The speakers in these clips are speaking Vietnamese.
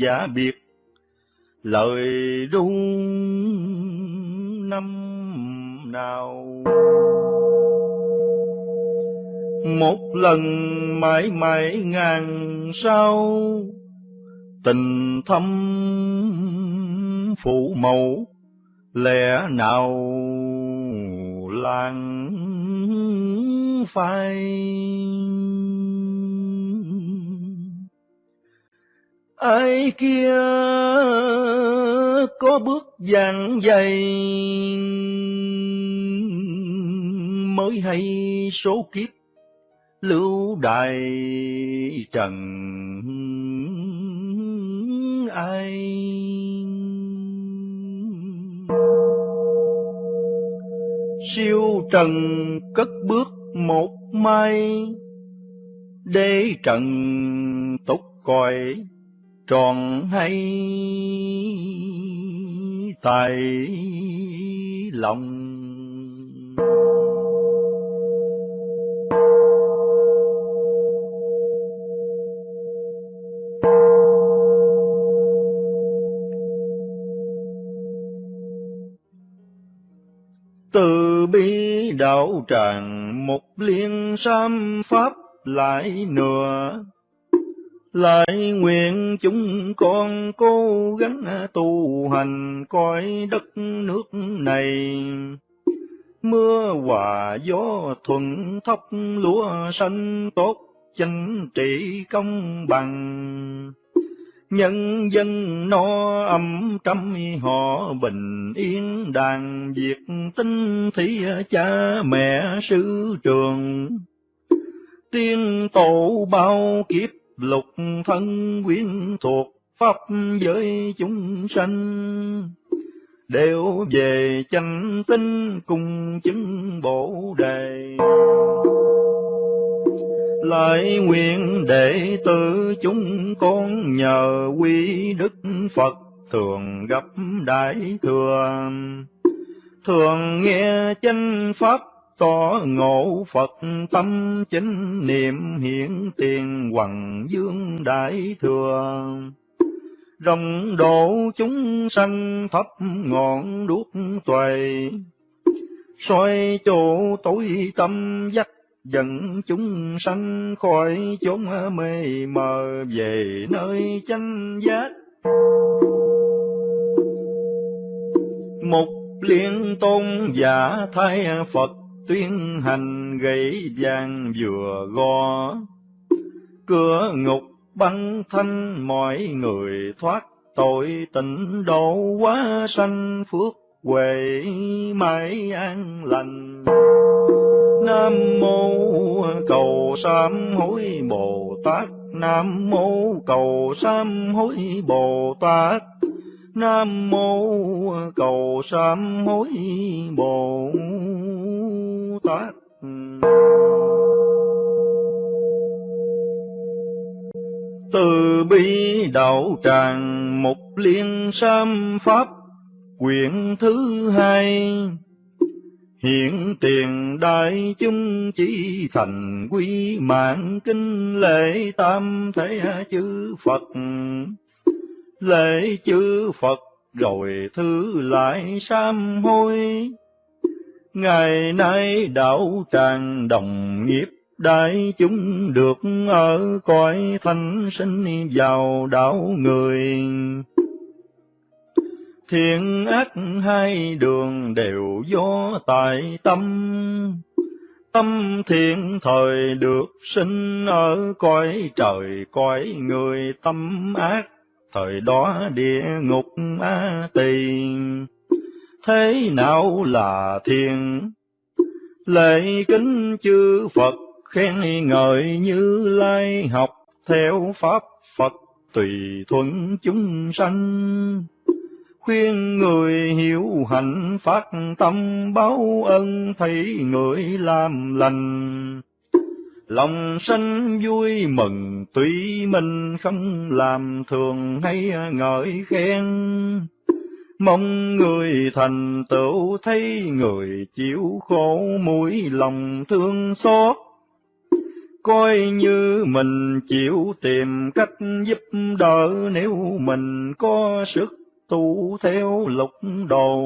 giả biệt. Lời đúng năm nào? Một lần mãi mãi ngàn sao, tình thâm phụ mẫu lẽ nào lãng phai? Ai kia có bước dàn dày, mới hay số kiếp lưu đại trần ai. Siêu trần cất bước một mai để trần tục coi tròn hay tại lòng? Từ bi đạo tràng một liên sam pháp lại nửa lại nguyện chúng con cố gắng tu hành coi đất nước này. Mưa hòa gió thuận thóc lúa xanh tốt, chánh trị công bằng. Nhân dân no ấm trăm họ bình yên, đàn việc tinh thí cha mẹ sư trường. Tiên tổ bao kiếp lục thân quyến thuộc pháp giới chúng sanh. Đều về chánh tinh cùng chứng bổ đề. Lại nguyện đệ tử chúng con nhờ quy đức Phật thường gặp đại thừa. Thường nghe chánh pháp to ngộ Phật tâm chính, niệm hiển tiền hoàng dương đại thừa. Rồng độ chúng sanh thấp ngọn đuốc tuệ. Soi chỗ tối tâm dắt dẫn chúng sanh khỏi chốn mê mờ, về nơi chánh giác. Một liên tôn giả thay Phật tuyên hành gãy vàng vừa gò. Cửa ngục băng thanh mọi người thoát. Tội tịnh độ quá sanh phước huệ mãi an lành. Nam mô cầu sám hối bồ tát. Nam mô cầu sám hối bồ tát. Nam mô cầu sám hối bồ đó. Từ bi đạo tràng một liên sam pháp, quyển thứ hai. Hiện tiền đại chúng chỉ thành quy mạng kinh lễ tam thế chư Phật. Lễ chư Phật rồi thư lại sam hối ngày nay đạo tràng đồng nghiệp đại chúng được ở cõi thanh sinh vào đạo người Thiện ác hai đường đều do tại tâm, Tâm thiện thời được sinh ở cõi trời cõi người tâm ác, Thời đó địa ngục a tỳ. Thế nào là thiền Lễ kính chư Phật khen ngợi như lai học theo pháp, Phật tùy thuận chúng sanh. Khuyên người hiểu hạnh phát tâm, báo ân thấy người làm lành. Lòng sanh vui mừng, tuy mình không làm thường hay ngợi khen. Mong người thành tựu thấy người chịu khổ mũi lòng thương xót. Coi như mình chịu tìm cách giúp đỡ nếu mình có sức tu theo lục đồ.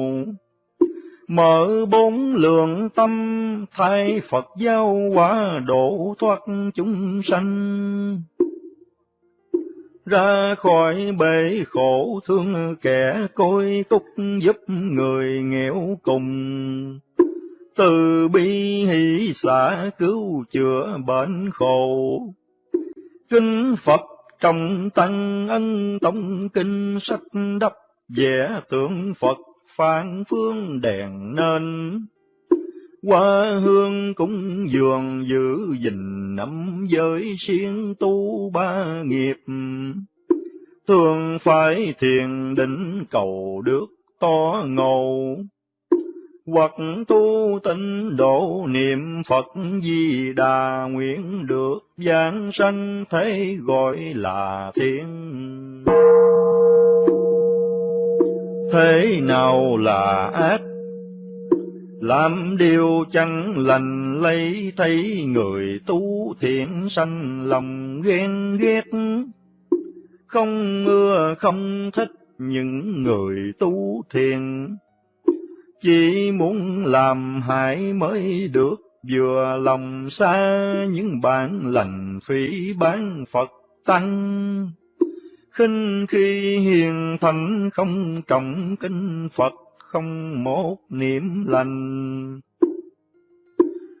Mở bốn lượng tâm, thay Phật giáo hóa độ thoát chúng sanh ra khỏi bể khổ thương kẻ côi túc giúp người nghèo cùng. Từ bi hỷ xã cứu chữa bệnh khổ. Kinh Phật trong tăng ân tông kinh sách đắp vẽ tượng Phật phán phương đèn nên qua hương cúng dường giữ gìn năm giới siêng tu ba nghiệp. Thường phải thiền định cầu được to ngầu. Hoặc tu tịnh độ niệm Phật Di Đà nguyện được giảng sanh thế gọi là thiên. Thế nào là ác? Làm điều chẳng lành lấy thấy người tu thiện sanh lòng ghen ghét. Không ưa không thích những người tu thiện, chỉ muốn làm hại mới được vừa lòng xa những bản lành phỉ bán Phật tăng. khinh khi hiền thành không trọng kinh Phật không một niệm lành.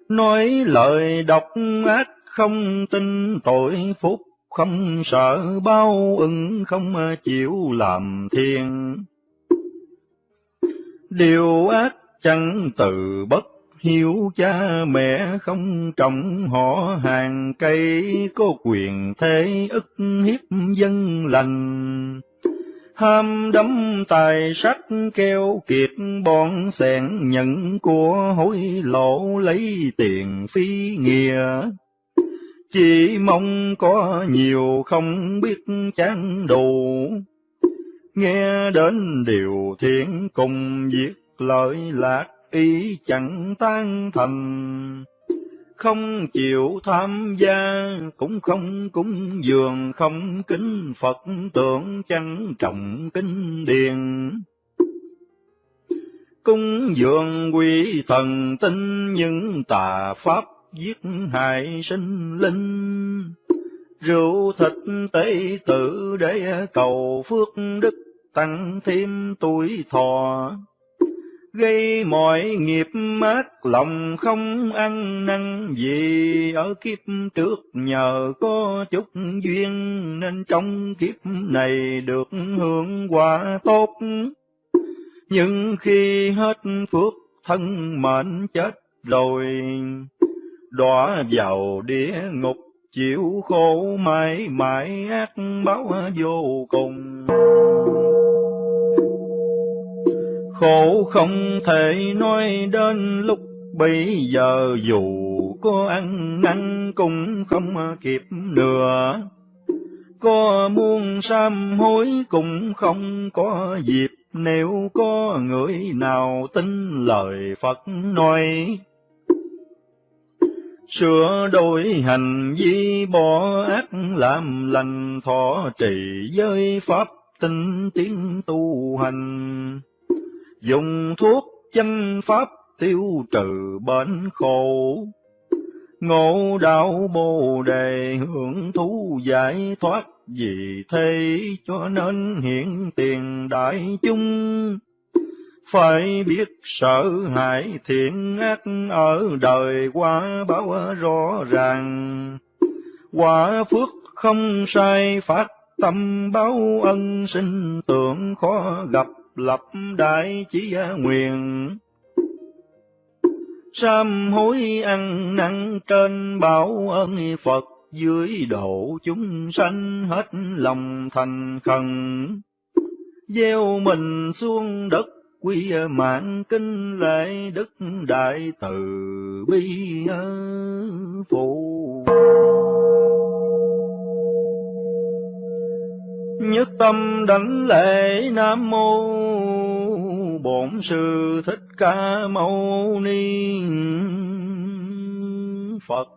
Nói lời độc ác không tin tội phúc, không sợ bao ưng không chịu làm thiên. Điều ác chẳng từ bất hiếu cha mẹ không trọng họ hàng cây có quyền thế ức hiếp dân lành ham đắm tài sắc keo kiệt bọn xẻng nhận của hối lộ lấy tiền phi nghĩa. Chỉ mong có nhiều không biết chán đủ, nghe đến điều thiện cùng việc lợi lạc ý chẳng tan thành không chịu tham gia, cũng không cúng dường, không kính Phật tượng chẳng trọng kinh điền. Cúng dường quỷ thần tinh những tà pháp giết hại sinh linh. Rượu thịt tế tử để cầu phước đức tăng thêm tuổi thọ gây mọi nghiệp mát lòng không ăn năn. Gì ở kiếp trước nhờ có chút duyên, nên trong kiếp này được hưởng quả tốt. Nhưng khi hết phước, thân mệnh chết rồi, đọa vào địa ngục, chịu khổ mãi mãi ác báo vô cùng khổ không thể nói đến lúc bây giờ, dù có ăn năn cũng không kịp nữa. Có muôn sám hối cũng không có dịp, nếu có người nào tin lời Phật nói. Sửa đổi hành vi, bỏ ác làm lành, thọ trì giới pháp tinh tiến tu hành dùng thuốc chánh pháp tiêu trừ bệnh khổ. Ngộ đạo bồ đề hưởng thú giải thoát, vì thế cho nên hiện tiền đại chúng. Phải biết sợ hãi thiện ác ở đời qua báo rõ ràng. Quả phước không sai, phát tâm báo ân sinh, tưởng khó gặp lập đại chỉ nguyện. Sám hối ăn năn trên bảo ơn Phật, dưới độ chúng sanh hết lòng thành khẩn. Gieo mình xuống đất quy mạng kinh lễ đức đại từ bi phụ. Nhất tâm đảnh lễ nam mô bổn sư thích ca mâu ni phật.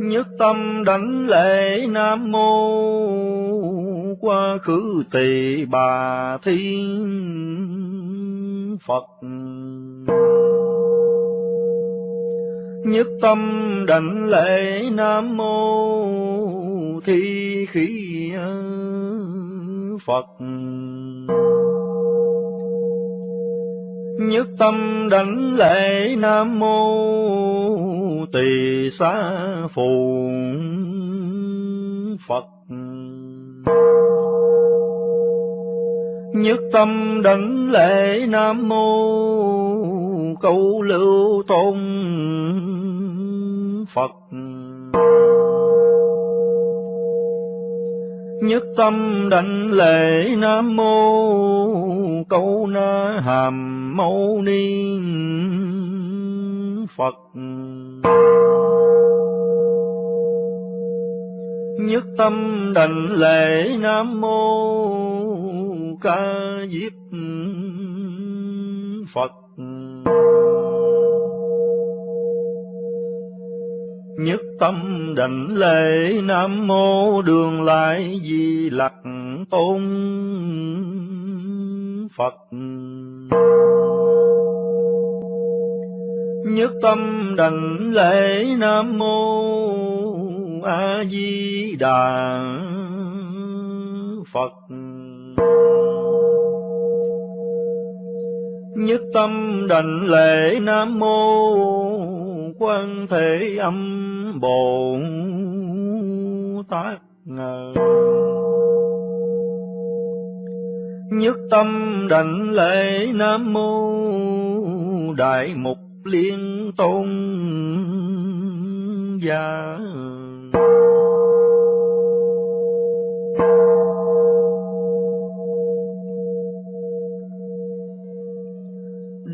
Nhất tâm đảnh lễ nam mô quá khứ tỳ bà thiên phật. Nhất tâm đảnh lễ nam mô thi khí phật. Nhất tâm đảnh lễ nam mô tỳ xá phù phật. Nhất tâm đảnh lễ nam mô câu lưu tôn phật. Nhất tâm đảnh lễ nam mô câu na hàm mâu ni phật. Nhất tâm đảnh lễ nam mô ca diếp phật nhất tâm đảnh lễ nam mô đường lại di lặc tôn phật. Nhất tâm đảnh lễ nam mô a di đà phật. Nhất tâm đảnh lễ nam mô quan thế âm bồ tát ngờ nhất tâm đảnh lễ nam mô đại mục liên tôn gia.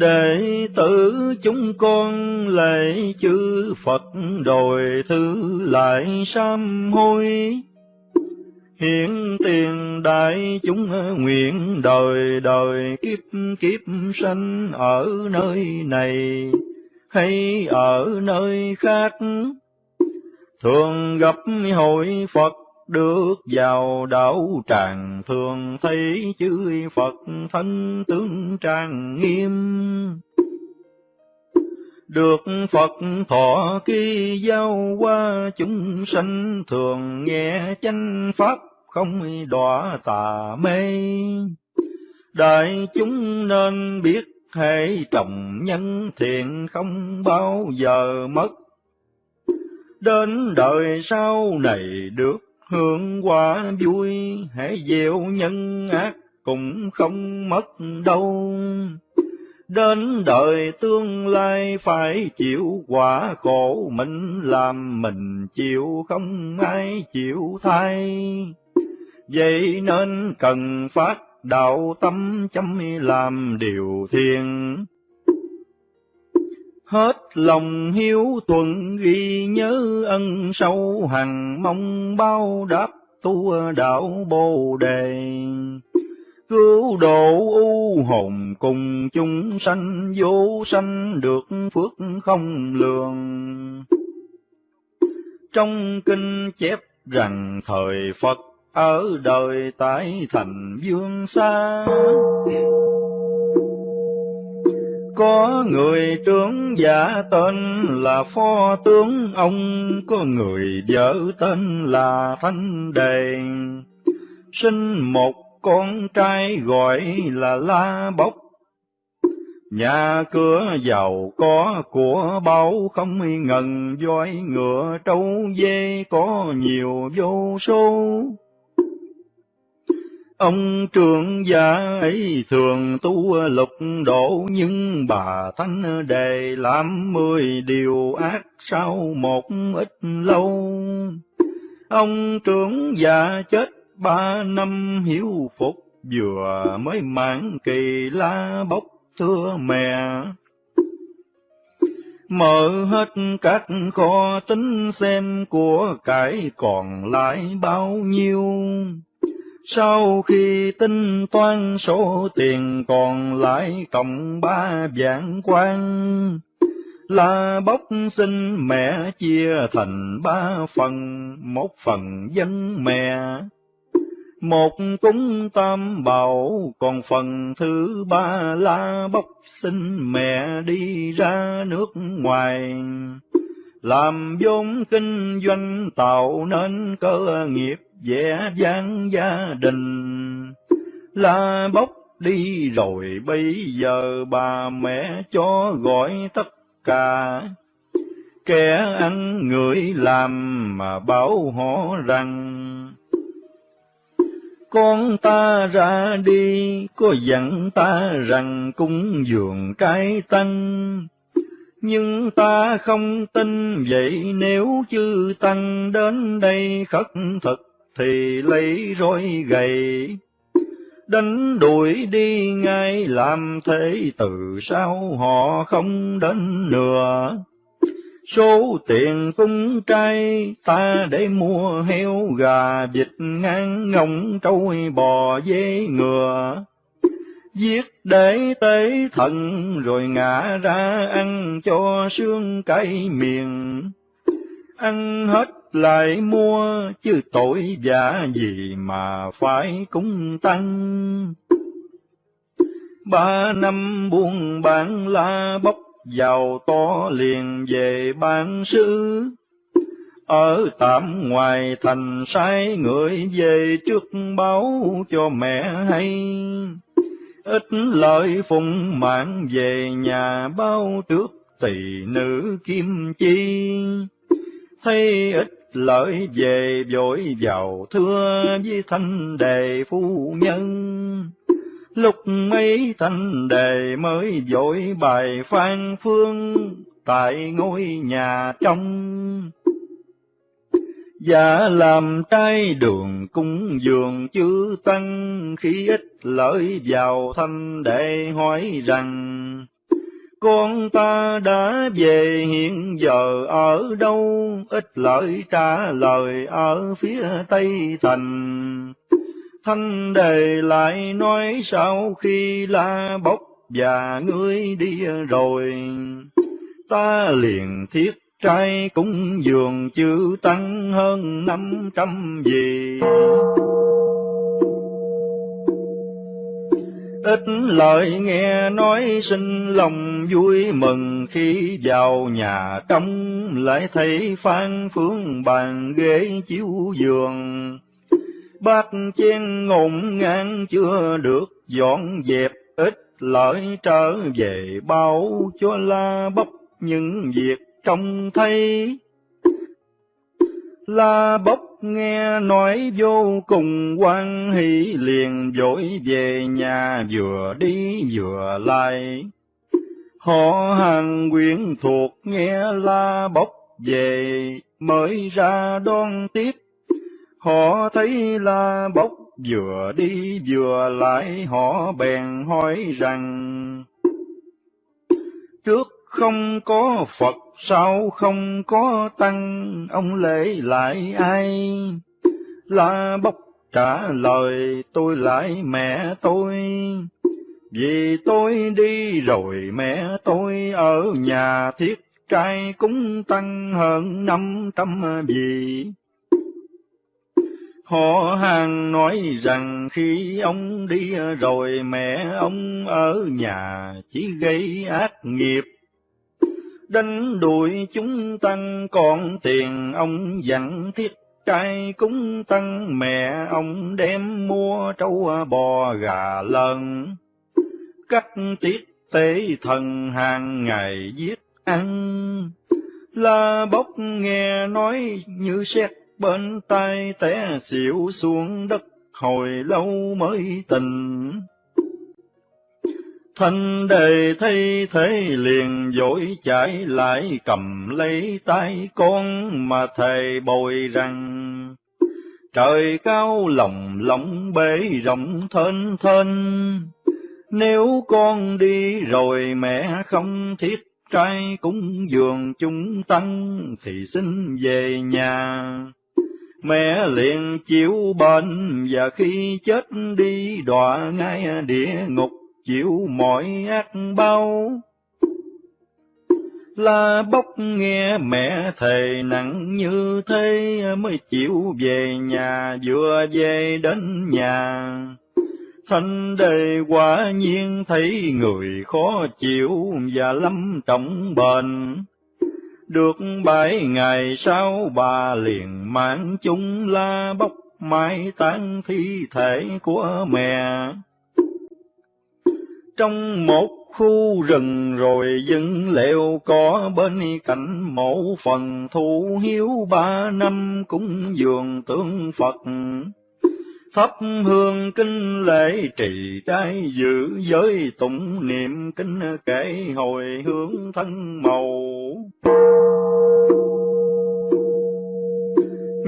Đệ tử chúng con lễ chư Phật đòi thứ lại sám hối. Hiện tiền đại chúng nguyện đời đời kiếp kiếp sanh ở nơi này hay ở nơi khác. Thường gặp hội Phật được vào đạo tràng thường thấy chư Phật thân tướng trang nghiêm. Được Phật thọ ký giao qua chúng sanh thường nghe chánh pháp không đọa tà mê. Đại chúng nên biết hãy trồng nhân thiện không bao giờ mất. Đến đời sau này được hưởng quả vui, hãy gieo nhân ác cũng không mất đâu. Đến đời tương lai phải chịu quả khổ mình làm mình chịu không ai chịu thay. Vậy nên cần phát đạo tâm chăm làm điều thiện hết lòng hiếu tuần ghi nhớ ân sâu hằng mong bao đáp tu đạo bồ đề. Cứu độ u hồn cùng chúng sanh, vô sanh được phước không lường. Trong kinh chép rằng thời phật ở đời tại thành dương xa có người tướng giả tên là phó tướng ông, có người vợ tên là thanh đề. Sinh một con trai gọi là La Bốc. Nhà cửa giàu có của bao không ngần voi ngựa trâu dê có nhiều vô số. Ông trưởng gia ấy thường tu lục độ, nhưng bà Thánh Đề làm mười điều ác sau một ít lâu. Ông trưởng gia chết ba năm hiếu phục, vừa mới mãn kỳ la bốc thưa mẹ. Mở hết các kho tính xem của cải còn lại bao nhiêu sau khi tính toán số tiền còn lại cộng ba vạn quan, là bốc xin mẹ chia thành ba phần, một phần dân mẹ, một cúng tam bảo, còn phần thứ ba là bốc xin mẹ đi ra nước ngoài. Làm vốn kinh doanh tạo nên cơ nghiệp vẻ vang gia đình, là bốc đi rồi bây giờ bà mẹ cho gọi tất cả. Kẻ ăn người làm mà bảo họ rằng, con ta ra đi, có dặn ta rằng cung dường cái tăng. Nhưng ta không tin vậy nếu chư tăng đến đây khất thực thì lấy roi gầy. Đánh đuổi đi ngay, làm thế từ sau họ không đến nữa. Số tiền cung trai, ta để mua heo gà vịt ngang ngỗng trôi bò dê ngựa. Giết để tế thần rồi ngã ra ăn cho xương cay miệng. Ăn hết lại mua, chứ tội giả gì mà phải cúng tăng. Ba năm buôn bán la bốc, giàu to liền về bán sư. Ở tạm ngoài thành sai người về trước báo cho mẹ hay. Ít lợi phụng mạng về nhà bao trước tỳ nữ kim chi. Thấy ít lợi về vội vào thưa với thanh đề phu nhân. Lúc mấy thanh đề mới vội bài phan phương tại ngôi nhà trong. Dạ làm trai đường cung dường chư tăng, khi ít lợi vào thanh đệ hỏi rằng con ta đã về hiện giờ ở đâu, ít lợi trả lời ở phía Tây Thành. Thanh đề lại nói sau khi la bốc và ngươi đi rồi, ta liền thiết trai cúng dường chữ tăng hơn năm trăm gì. Ít lời nghe nói sinh lòng vui mừng khi vào nhà trong lại thấy phan phương bàn ghế chiếu giường. Bát chén ngổn ngang chưa được dọn dẹp ít lợi trở về bao cho la bốc những việc trông thấy. La bốc nghe nói vô cùng quan hỷ, liền dội về nhà, vừa đi vừa lại. Họ hàng quyến thuộc nghe la bốc về, mới ra đón tiếp. Họ thấy la bốc vừa đi vừa lại, họ bèn hỏi rằng, Trước không có Phật sao không có tăng, ông lễ lại ai? La bốc trả lời tôi lại mẹ tôi, vì tôi đi rồi mẹ tôi ở nhà thiết trai cúng tăng hơn năm trăm vị. Họ hàng nói rằng khi ông đi rồi mẹ ông ở nhà chỉ gây ác nghiệp đánh đuổi chúng tăng, còn tiền ông dặn thiết. Trai cúng tăng, mẹ ông đem mua trâu à, bò, gà lợn. Cắt tiết tế thần hàng ngày giết ăn. La bốc nghe nói như xét bên tai té xỉu xuống đất, hồi lâu mới tình Thanh đề thay thế liền dỗi chạy lại, cầm lấy tay con mà thầy bồi rằng, Trời cao lòng lòng bể rộng thênh thênh, Nếu con đi rồi mẹ không thiết trai cúng dường chúng tăng Thì xin về nhà. Mẹ liền chịu bệnh và khi chết đi đọa ngay địa ngục chịu mọi ác bao. La bốc nghe mẹ thề nặng như thế mới chịu về nhà, vừa về đến nhà. Thanh đề quả nhiên thấy người khó chịu và lâm trọng bệnh. Được bảy ngày sau bà liền mang chúng la bốc mai táng thi thể của mẹ. Trong một khu rừng rồi dựng lều có bên cạnh mộ phần thu hiếu ba năm cúng dường tượng Phật. Thắp hương kinh lễ trì trai giữ giới tụng niệm kinh kể hồi hướng thân màu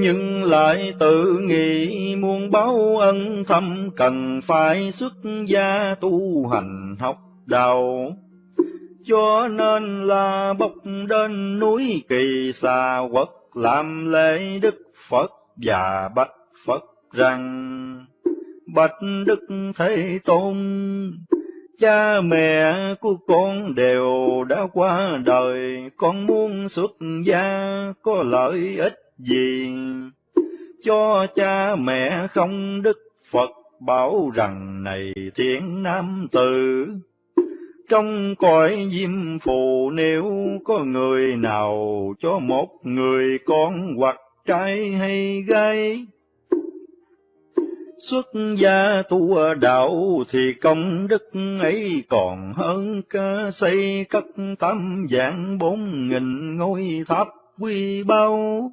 nhưng lại tự nghĩ muôn báo ân thâm cần phải xuất gia tu hành học đạo. Cho nên là bốc đến núi kỳ xa quật làm lễ Đức Phật và bạch Phật rằng Bạch Đức Thế Tôn cha mẹ của con đều đã qua đời, con muốn xuất gia có lợi ích gì? Cho cha mẹ không đức Phật bảo rằng này thiện nam tử, trong cõi diêm phù nếu có người nào cho một người con hoặc trai hay gái, Xuất gia tu đạo thì công đức ấy còn hơn cả xây cất tam dạng bốn nghìn ngôi tháp quy bao.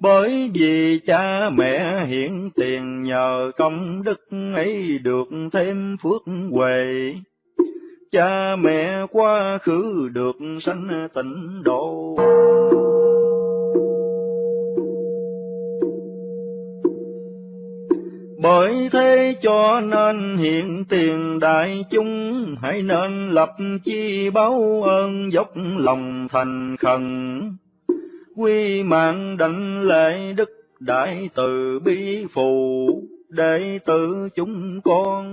Bởi vì cha mẹ hiện tiền nhờ công đức ấy được thêm phước huệ. Cha mẹ quá khứ được sanh tịnh độ. Bởi thế cho nên hiện tiền đại chúng hãy nên lập chi báo ơn dốc lòng thành khẩn. Quy mạng đảnh lễ đức đại từ bi phù đệ tử chúng con.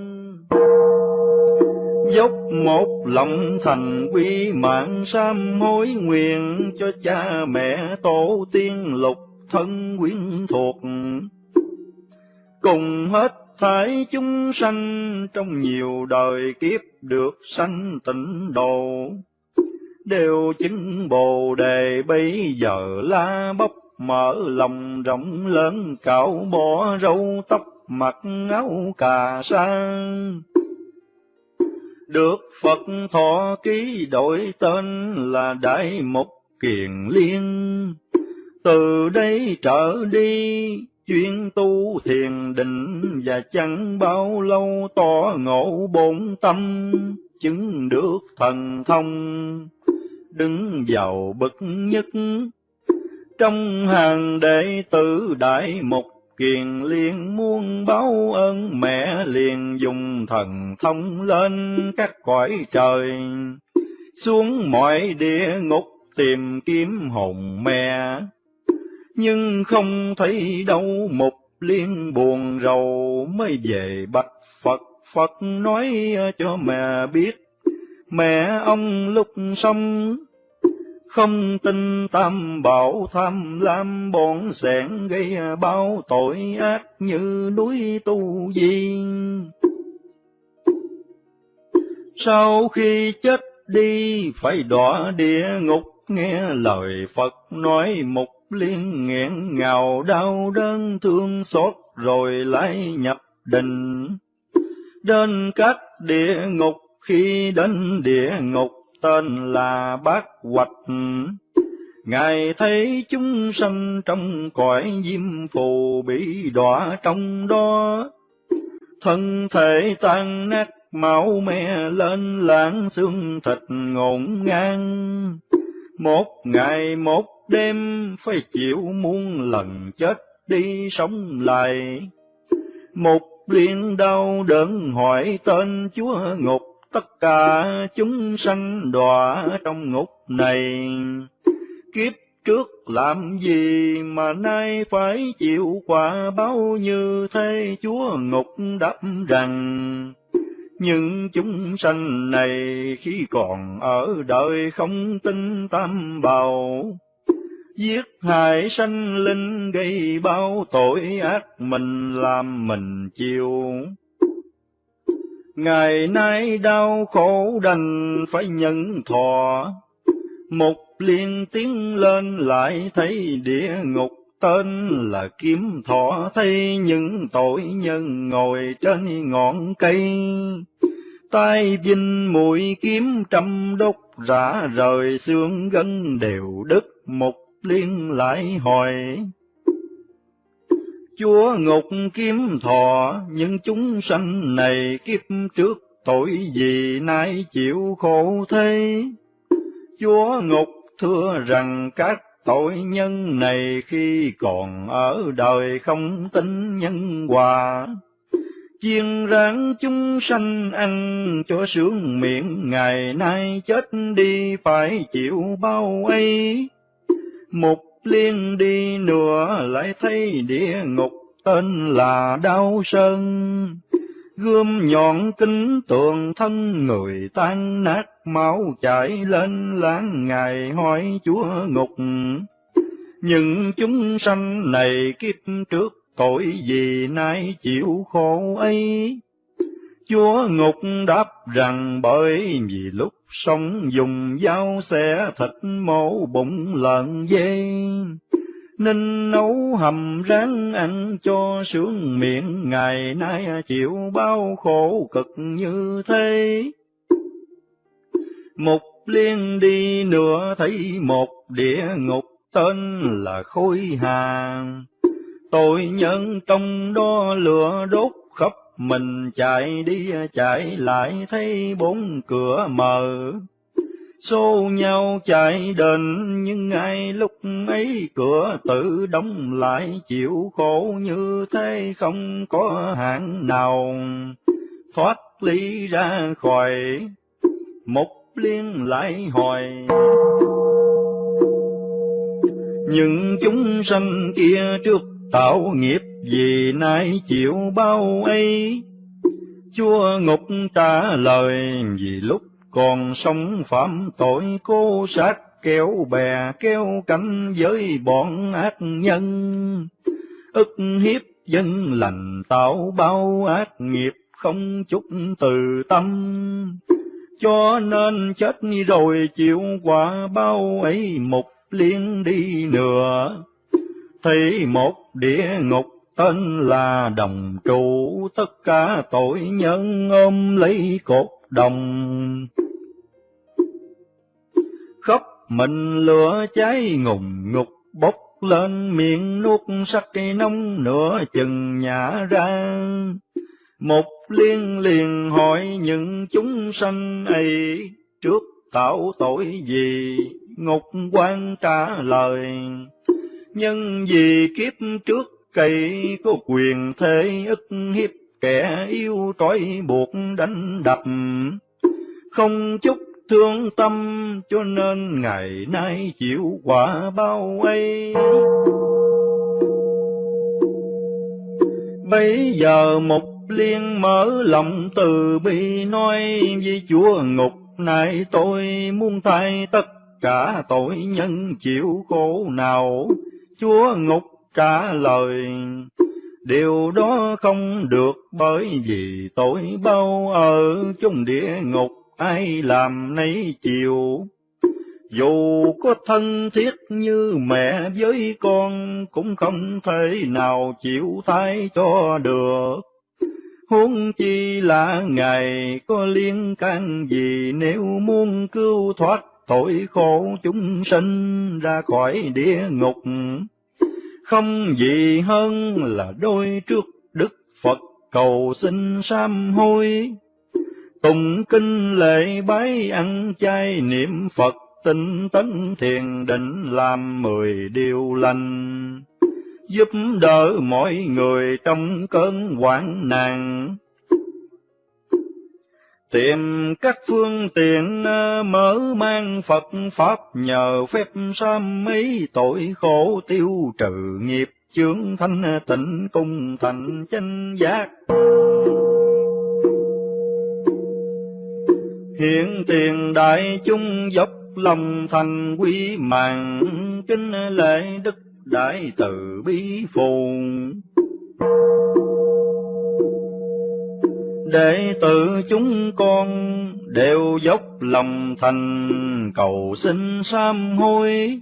Dốc một lòng thành quy mạng sám hối nguyện cho cha mẹ tổ tiên lục thân quyến thuộc cùng hết thảy chúng sanh trong nhiều đời kiếp được sanh tịnh độ đều chứng bồ đề bây giờ la bóc mở lòng rộng lớn cạo bỏ râu tóc mặc áo cà sa được Phật thọ ký đổi tên là Đại Mục Kiền Liên. Từ đây trở đi, chuyên tu thiền định và chẳng bao lâu tỏ ngộ bổn tâm chứng được thần thông đứng vào bậc nhất. Trong hàng đệ tử đại mục kiền liền muôn báo ơn mẹ liền dùng thần thông lên các cõi trời. Xuống mọi địa ngục tìm kiếm hồn mẹ. Nhưng không thấy đâu một liên buồn rầu mới về bạch Phật, Phật nói cho mẹ biết, mẹ ông lúc sống, không tin tam bảo tham lam bọn sẻn gây bao tội ác như núi tu viên Sau khi chết đi, phải đọa địa ngục, nghe lời Phật nói một liên nghẹn ngào đau đớn thương xót, rồi lại nhập định. Đến các địa ngục khi đến địa ngục tên là bát hoạch. Ngài thấy chúng sanh trong cõi diêm phù bị đọa trong đó, thân thể tan nát máu me lên lãng xương thịt ngổn ngang. Một ngày một đêm phải chịu muôn lần chết đi sống lại. Một liên đau đớn hỏi tên Chúa ngục, tất cả chúng sanh đọa trong ngục này. Kiếp trước làm gì mà nay phải chịu quả báo như thế? Chúa ngục đáp rằng nhưng chúng sanh này khi còn ở đời không tin tam bào giết hại sanh linh gây bao tội ác mình làm mình chịu ngày nay đau khổ đành phải nhận thọ. Một liên tiếng lên lại thấy địa ngục, tên là kiếm thọ. Thấy những tội nhân ngồi trên ngọn cây. Tay vinh mũi kiếm trăm đốt rã rời xương gân đều đứt. Một liên lại hỏi chúa ngục kiếm thọ, những chúng sanh này kiếp trước tội gì nay chịu khổ thế chúa ngục thưa rằng các tội nhân này khi còn ở đời không tính nhân hòa. Chiên ráng chúng sanh ăn cho sướng miệng, ngày nay chết đi phải chịu bao ấy một liên đi nữa lại thấy địa ngục tên là đau sơn. Gươm nhọn kính tường thân người tan nát, máu chảy lên láng ngày hỏi chúa ngục. Những chúng sanh này kiếp trước tội gì nay chịu khổ ấy? Chúa ngục đáp rằng bởi vì lúc sống dùng dao xẻ, thịt mổ, bụng lợn dê. Nên nấu hầm ráng ăn cho sướng miệng, ngày nay chịu bao khổ cực như thế. Một liên đi nữa thấy một địa ngục tên là khôi hàng. Tội nhân trong đó lửa đốt mình chạy đi, chạy lại thấy bốn cửa mở. Xô nhau chạy đến, nhưng ngay lúc ấy cửa tự đóng lại, chịu khổ như thế không có hạng nào. Thoát ly ra khỏi, một liên lại hồi. Những chúng sanh kia trước tạo nghiệp vì nay chịu bao ấy, chúa ngục trả lời, vì lúc còn sống phạm tội, cô sát kéo bè kéo cánh với bọn ác nhân. Ức hiếp dân lành tạo bao ác nghiệp, không chút từ tâm. Cho nên chết rồi chịu quả bao ấy, một liên đi nữa thấy một địa ngục tên là đồng trụ, tất cả tội nhân ôm lấy cột đồng. Khóc mình lửa cháy ngùng ngục, bốc lên miệng nuốt sắc cây nóng nửa chừng nhả ra. Một liên liền hỏi những chúng sanh ấy, trước tạo tội gì? Ngục quan trả lời, nhân vì kiếp trước cây có quyền thế ức hiếp, kẻ yêu trói buộc đánh đập. Không chút thương tâm, cho nên ngày nay chịu quả bao ấy bây giờ một liên mở lòng từ bi, nói với chúa ngục này tôi muốn thay tất cả tội nhân chịu khổ nào. Chúa ngục trả lời. Điều đó không được bởi vì tội bao ở chung địa ngục, ai làm nấy chịu. Dù có thân thiết như mẹ với con, cũng không thể nào chịu thay cho được. Huống chi là ngài có liên can gì nếu muốn cứu thoát tội khổ chúng sinh ra khỏi địa ngục? Không gì hơn là đôi trước đức phật cầu xin sám hối. Tùng kinh lễ bái ăn chay niệm phật tinh tấn thiền định làm mười điều lành. Giúp đỡ mọi người trong cơn hoạn nạn. Tìm các phương tiện ờ, mở mang Phật Pháp nhờ phép sám mấy tội khổ tiêu trừ nghiệp, chướng thanh tịnh cung thành chánh giác. Hiện tiền đại chúng dốc lòng thành quý mạng, kính lễ đức đại từ bi phù đệ tử chúng con đều dốc lòng thành cầu xin sám hối.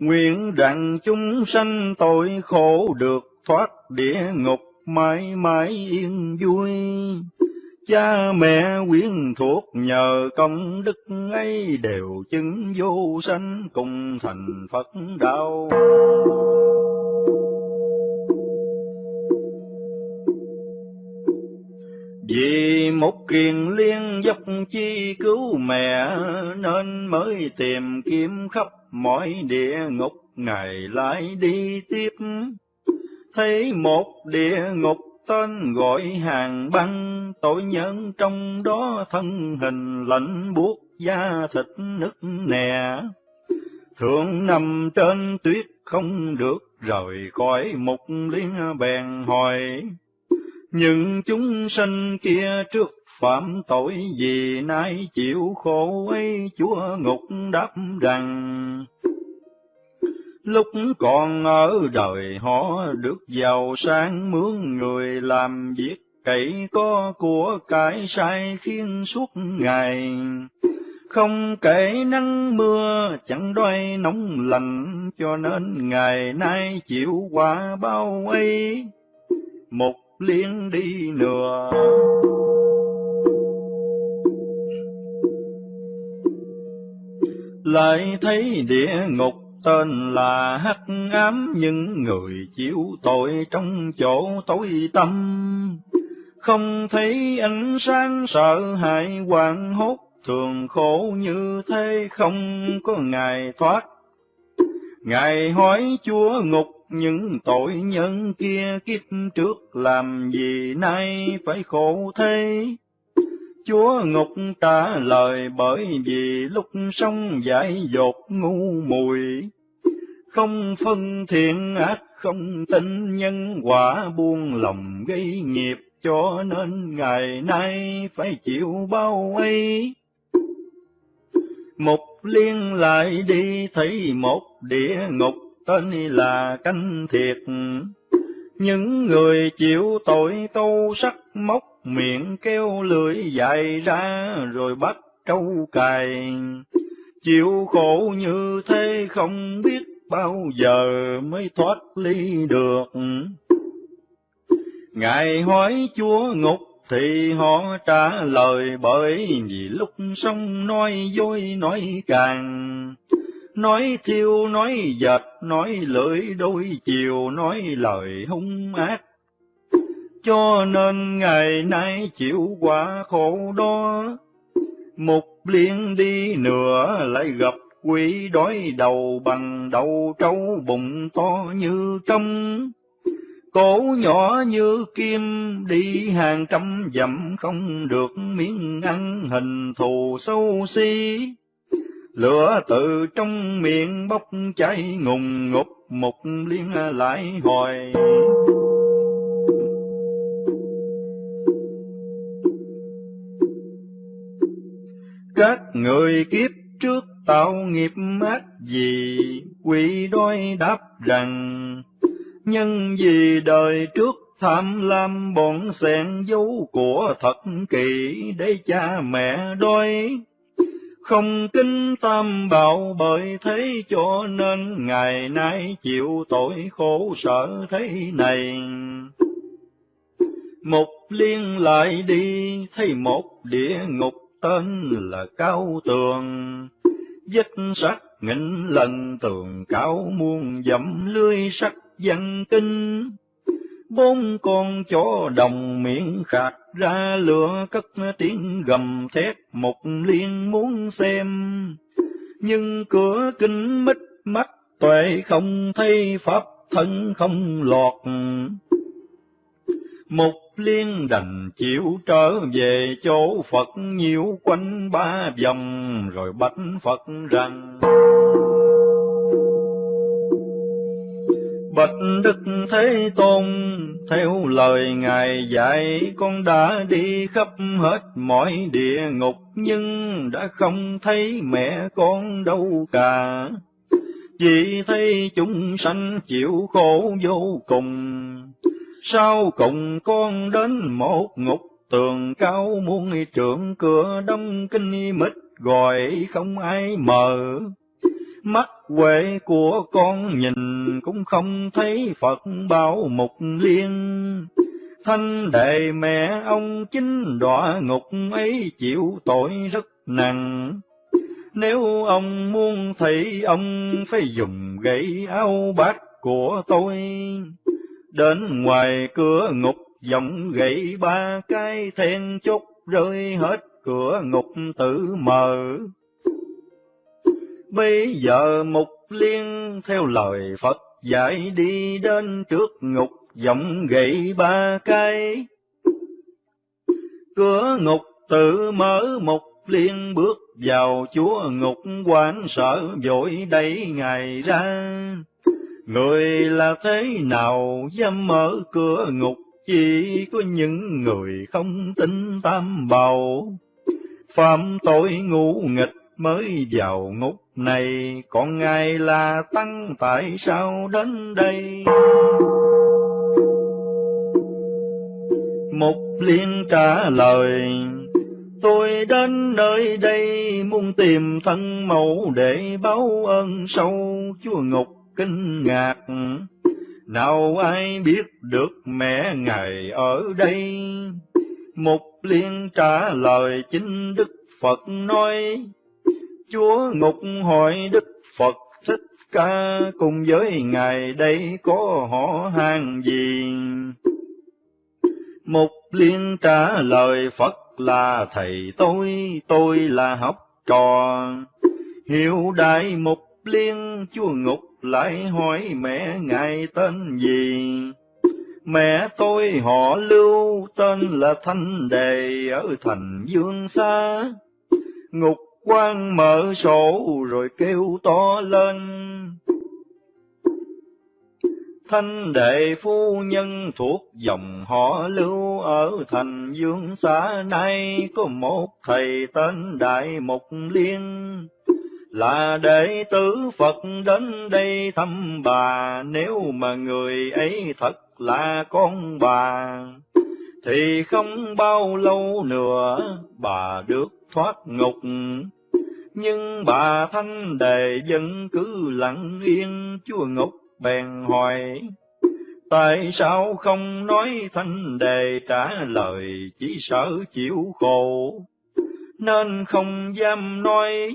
Nguyện rằng chúng sanh tội khổ được thoát địa ngục mãi mãi yên vui. Cha mẹ quyến thuộc nhờ công đức ấy đều chứng vô sanh cùng thành phật đạo. Vì một kiền liên dốc chi cứu mẹ, Nên mới tìm kiếm khắp mọi địa ngục, Ngày lại đi tiếp. Thấy một địa ngục tên gọi hàng băng, Tội nhân trong đó thân hình lạnh buốt da thịt nứt nè. Thượng nằm trên tuyết không được rời khỏi một liên bèn hỏi, những chúng sanh kia trước phạm tội gì nay chịu khổ ấy, chúa ngục đáp rằng, lúc còn ở đời họ được giàu sang mướn người làm việc cậy có của cải sai khiến suốt ngày. Không kể nắng mưa, chẳng đoay nóng lạnh, cho nên ngày nay chịu quả bao ấy. Một liên đi nửa. Lại thấy địa ngục tên là hắc ám những người chịu tội trong chỗ tối tâm không thấy ánh sáng sợ hãi hoảng hốt, thường khổ như thế không có ngày thoát. Ngài hỏi chúa ngục những tội nhân kia kiếp trước làm gì nay phải khổ thế? Chúa ngục trả lời bởi vì lúc sống dại dột ngu mùi, không phân thiện ác, không tin nhân quả buông lòng gây nghiệp, cho nên ngày nay phải chịu bao ấy. Một liên lại đi thấy một địa ngục tên là canh thiệt. Những người chịu tội tu sắc, móc miệng kêu lưỡi dài ra, rồi bắt trâu cài. Chịu khổ như thế không biết bao giờ mới thoát ly được. Ngài hỏi chúa ngục thì họ trả lời bởi vì lúc sống nói dối nói càng nói thiêu, nói dệt, nói lưỡi, đôi chiều, nói lời hung ác. Cho nên ngày nay chịu quả khổ đó. Một liên đi nữa lại gặp quỷ đói đầu bằng đầu trâu bụng to như trong cổ nhỏ như kim đi hàng trăm dặm không được miếng ăn hình thù sâu xí Lửa từ trong miệng bốc cháy ngùng ngục một liên lại hồi. Các người kiếp trước tạo nghiệp ác gì, quỷ đôi đáp rằng, nhân vì đời trước tham lam bọn xen dấu của thật kỳ để cha mẹ đôi không kính tam bảo bởi thế cho nên ngày nay chịu tội khổ sở thế này. Một liên lại đi thấy một địa ngục tên là cao tường, vết sắt nghìn lần tường cao muôn dặm lưới sắt văn kinh bốn con chó đồng miệng khạc ra lửa cất tiếng gầm thét, một liên muốn xem. Nhưng cửa kinh mít mắt tuệ không thấy, pháp thân không lọt. Mục liên đành chịu trở về chỗ Phật, nhiễu quanh ba vòng, rồi bạch Phật rằng Bạch Đức Thế Tôn, theo lời Ngài dạy, con đã đi khắp hết mọi địa ngục, nhưng đã không thấy mẹ con đâu cả. Chỉ thấy chúng sanh chịu khổ vô cùng. Sau cùng con đến một ngục tường cao muôn trượng cửa đông kinh mít gọi không ai mở mắt huệ của con nhìn cũng không thấy Phật bao mục liên. Thanh đệ mẹ ông chính đọa ngục ấy chịu tội rất nặng. Nếu ông muốn thấy ông phải dùng gậy áo bát của tôi. Đến ngoài cửa ngục, giọng gậy ba cái then chốt rơi hết cửa ngục tự mở. Bây giờ Mục Liên theo lời Phật dạy đi đến trước ngục, giọng gậy ba cây Cửa ngục tự mở, Mục Liên bước vào chúa ngục quan sợ vội đẩy ngài ra. Người là thế nào dám mở cửa ngục, chỉ có những người không tin tam bào. Phạm tội ngũ nghịch mới vào ngục này, còn ngài là tăng tại sao đến đây? Mục liên trả lời, tôi đến nơi đây muốn tìm thân mẫu để báo ơn sâu chúa ngục kinh ngạc. Nào ai biết được mẹ ngài ở đây? Mục liên trả lời chính Đức Phật nói, Chúa ngục hỏi Đức Phật Thích Ca cùng với Ngài đây có họ hàng gì? Mục liên trả lời Phật là thầy tôi, tôi là học trò. Hiểu đại mục liên chúa ngục lại hỏi mẹ ngài tên gì? Mẹ tôi họ lưu tên là Thanh Đề ở thành Dương Xa. Ngục quan mở sổ rồi kêu to lên. Thanh đệ phu nhân thuộc dòng họ lưu ở thành dương xã nay có một thầy tên Đại Mục Liên, là đệ tử Phật đến đây thăm bà, nếu mà người ấy thật là con bà, thì không bao lâu nữa bà được thoát ngục nhưng bà thanh đề vẫn cứ lặng yên, chúa ngục bèn hỏi, tại sao không nói thanh đề trả lời, chỉ sợ chịu khổ? Nên không dám nói,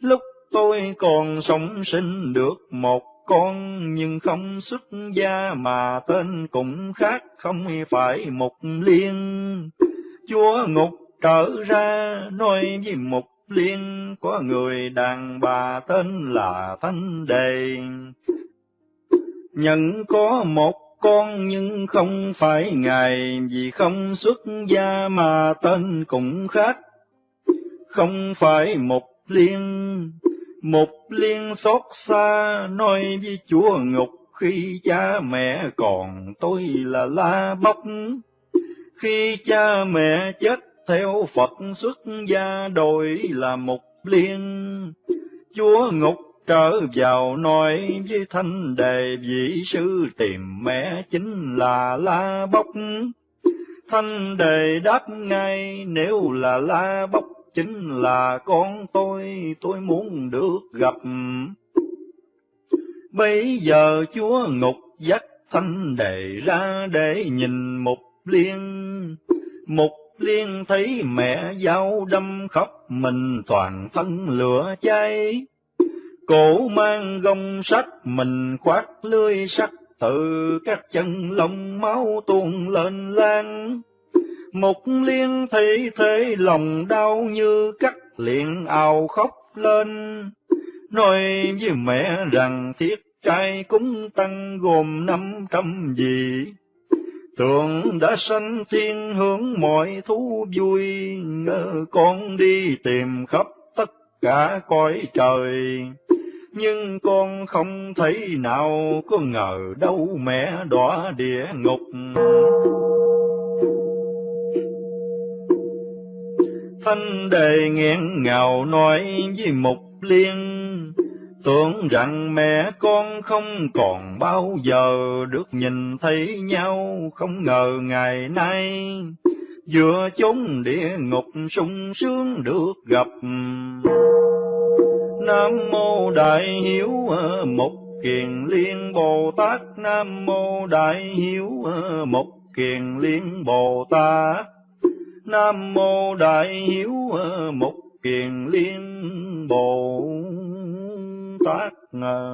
lúc tôi còn sống sinh được một con, nhưng không xuất gia mà tên cũng khác, không phải một liên. Chúa ngục trở ra, nói với một liên có người đàn bà tên là Thanh Đề. Nhận có một con nhưng không phải ngài vì không xuất gia mà tên cũng khác. Không phải một liên, một liên xót xa nói với chúa ngục khi cha mẹ còn tôi là la bóc. Khi cha mẹ chết theo Phật xuất gia đổi là mục liên. Chúa ngục trở vào nói với thanh đề vị sư tìm mẹ chính là La Bốc. Thanh đề đáp ngay nếu là La Bốc chính là con tôi, tôi muốn được gặp. Bây giờ chúa ngục dắt thanh đề ra để nhìn mục liên. mục liên thấy mẹ dao đâm khóc, mình toàn thân lửa cháy. Cổ mang gông sắt, mình khoát lưới sắt, từ các chân lông máu tuôn lên lan. Một liên thấy thế, lòng đau như cắt, liền ào khóc lên. Nói với mẹ rằng, thiết trai cúng tăng gồm năm trăm gì Tượng đã sanh thiên hướng mọi thú vui, con đi tìm khắp tất cả cõi trời. Nhưng con không thấy nào có ngờ đâu mẹ đọa địa ngục. Thanh đề nghẹn ngào nói với Mục Liên, Tưởng rằng mẹ con không còn bao giờ được nhìn thấy nhau, không ngờ ngày nay vừa chốn địa ngục sung sướng được gặp. Nam mô Đại Hiếu Mục Kiền Liên Bồ Tát, Nam mô Đại Hiếu Mục Kiền Liên Bồ Tát. Nam mô Đại Hiếu Mục Kiền Liên Bồ Tát thoát ngờ